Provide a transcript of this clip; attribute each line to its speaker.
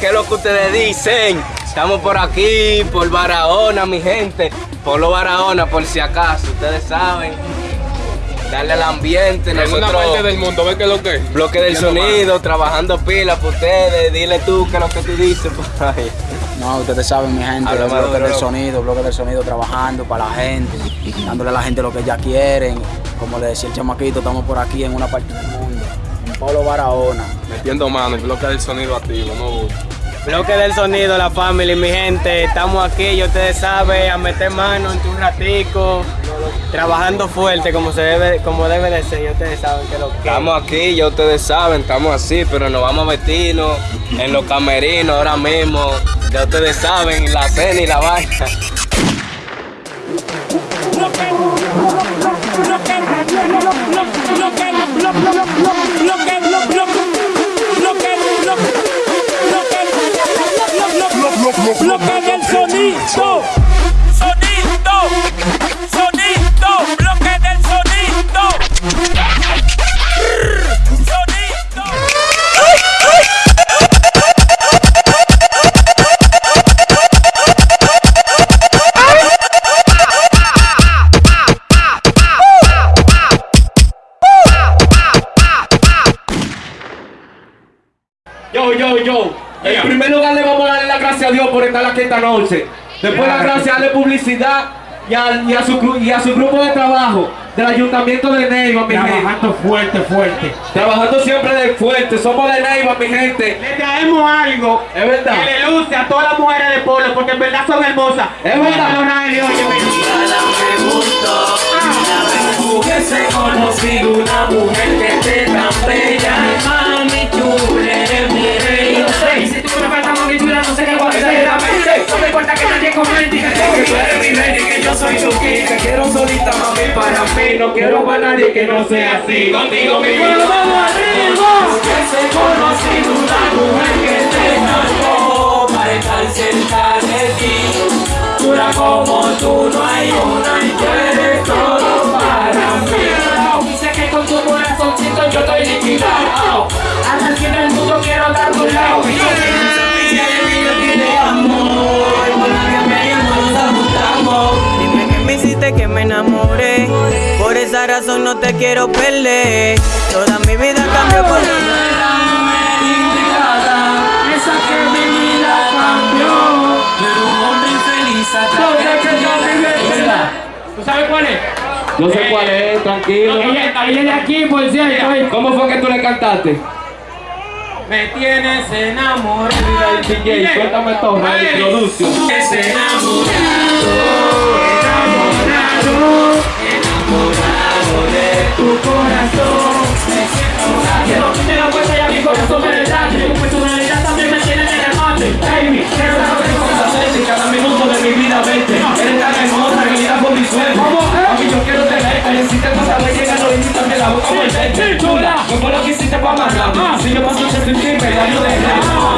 Speaker 1: ¿qué es lo que ustedes dicen? Estamos por aquí, por Barahona, mi gente. Por lo Barahona, por si acaso, ustedes saben. Darle al ambiente.
Speaker 2: En una
Speaker 1: nosotros-
Speaker 2: parte del mundo, ¿ves qué es lo que es?
Speaker 1: Bloque del sonido, trabajando pilas para ustedes. Dile tú qué es lo que tú dices por ahí.
Speaker 3: No, ustedes saben, mi gente, el bloque
Speaker 1: duro.
Speaker 3: del sonido, bloque del sonido trabajando para la gente, dándole a la gente lo que ellas quieren. Como le decía el chamaquito, estamos por aquí en una parte en Polo Barahona.
Speaker 2: Metiendo mano, el bloque del sonido activo, no
Speaker 4: Bloque del sonido, la familia, mi gente, estamos aquí, y ustedes saben, a meter mano en un ratico, trabajando fuerte como se debe, como debe de ser, y ustedes saben que lo que
Speaker 1: Estamos aquí, ya ustedes saben, estamos así, pero nos vamos a meternos en los camerinos ahora mismo. Ya ustedes saben, la cena y la vaina.
Speaker 5: Bloque del sonido, sonido, sonido, bloque del sonido, sonido.
Speaker 6: Yo, yo, yo. En primer lugar le vamos a darle las gracias a Dios por estar aquí esta noche. Después las gracias a darle publicidad y a, y a su, gru- y a su grupo de trabajo del Ayuntamiento de Neiva, mi gente.
Speaker 7: Trabajando fuerte, fuerte.
Speaker 6: Trabajando siempre de fuerte. Somos de Neiva, mi gente.
Speaker 7: Le traemos algo
Speaker 6: Es verdad.
Speaker 7: que le luce a todas las mujeres de polo porque en verdad son hermosas.
Speaker 6: Es verdad.
Speaker 7: No,
Speaker 5: soy tu king Que quiero solita mami para mí. No quiero para nadie que no sea así. Contigo mi vida. Vamos arriba. Hubiese conocido una mujer que tan como Para estar cerca de ti. Dura como tú, no hay una y tú eres todo para mí. Dice que con tu corazoncito yo estoy liquidado. Hasta el fin del mundo quiero dar tu lado.
Speaker 4: Que me que me enamoré, por esa razón no te quiero perder. Toda mi vida cambió por
Speaker 5: Esa que mi vida cambió. Pero un hombre infeliz
Speaker 7: ¿Tú sabes cuál es?
Speaker 6: Yo sé cuál es, tranquilo.
Speaker 7: Ella, ella de aquí, por cierto.
Speaker 6: ¿Cómo fue que tú le cantaste?
Speaker 7: Me tienes enamorado.
Speaker 6: Mira, DJ, suéltame todo,
Speaker 7: Ay.
Speaker 6: introducción.
Speaker 5: Es enamorado, enamorado, enamorado de tu corazón.
Speaker 7: Que no quite la puerta y a mi corazón me delate. Tu personalidad también me tiene en el remate. Baby, quiero saber cómo
Speaker 6: Hacerte cada minuto de mi vida verte Eres tan hermosa que vida por mi sueño A mí yo quiero tenerte Necesito pasar de llegar no invítame la boca por verte Chula, ¿qué fue lo que hiciste para amarrarme? Si yo paso ese sentir, me daño de
Speaker 5: Yo